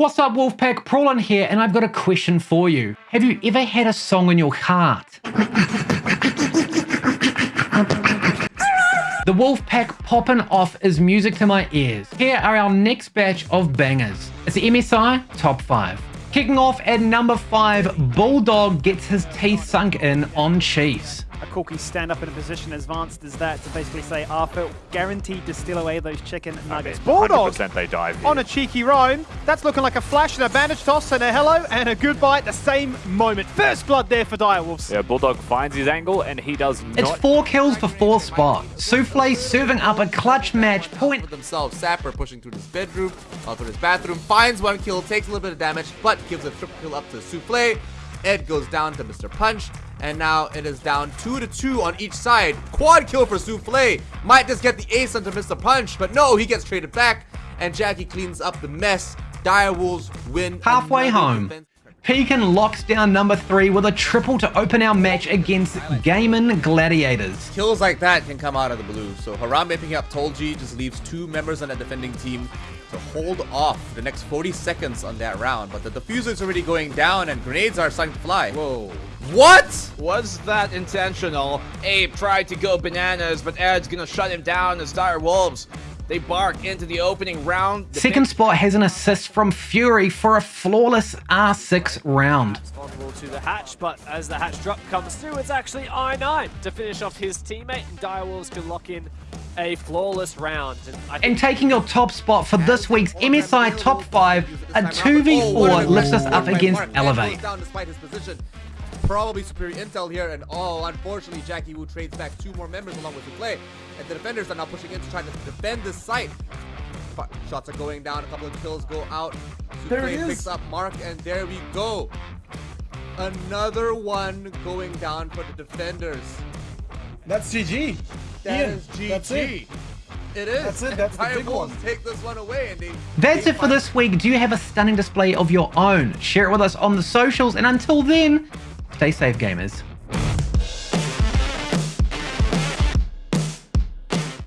What's up, Wolfpack? Prawlin here, and I've got a question for you. Have you ever had a song in your heart? The Wolfpack popping off is music to my ears. Here are our next batch of bangers. It's the MSI Top 5. Kicking off at number 5, Bulldog gets his teeth sunk in on cheese A corky stand up in a position as advanced as that to basically say Arthur guaranteed to steal away those chicken nuggets. I mean, Bulldog they dive here. on a cheeky roam. That's looking like a flash and a bandage toss and a hello and a goodbye at the same moment. First blood there for Direwolves. Yeah, Bulldog finds his angle and he does not. It's four kills for fourth spot. Souffle serving up a clutch match point. For themselves, Sapper pushing through his bedroom, uh, through his bathroom, finds one kill, takes a little bit of damage, but gives a triple kill up to Souffle. Ed goes down to Mr. Punch, and now it is down 2 to 2 on each side. Quad kill for Souffle. Might just get the ace onto Mr. Punch, but no, he gets traded back, and Jackie cleans up the mess. Direwolves win. Halfway home. Defense. Pekin locks down number three with a triple to open our match against Gaimin Gladiators. Kills like that can come out of the blue. So Harambe picking up Tolji just leaves two members on the defending team to hold off the next 40 seconds on that round. But the defuser is already going down and grenades are starting to fly. Whoa. What? Was that intentional? Abe tried to go bananas, but Ed's gonna shut him down as Dire Wolves. They bark into the opening round. Second spot has an assist from Fury for a flawless R6 round. Responsible to the hatch, but as the hatch drop comes through, it's actually I9 to finish off his teammate, and Direwolves can lock in a flawless round. And, and, taking your top spot for this week's MSI Top 5, a 2v4 lifts us up against Elevate probably superior intel here, and oh, unfortunately, Jackie Wu trades back two more members along with play, and the defenders are now pushing in to try to defend this site. Shots are going down, a couple of kills go out. There it is. picks up Mark, and there we go. Another one going down for the defenders. That's GG. That Ian, is GG. That's it. It is. That's it. That's the big one. Take this one away, and they. That's it for this week. Do you have a stunning display of your own? Share it with us on the socials, and until then, Stay safe, gamers.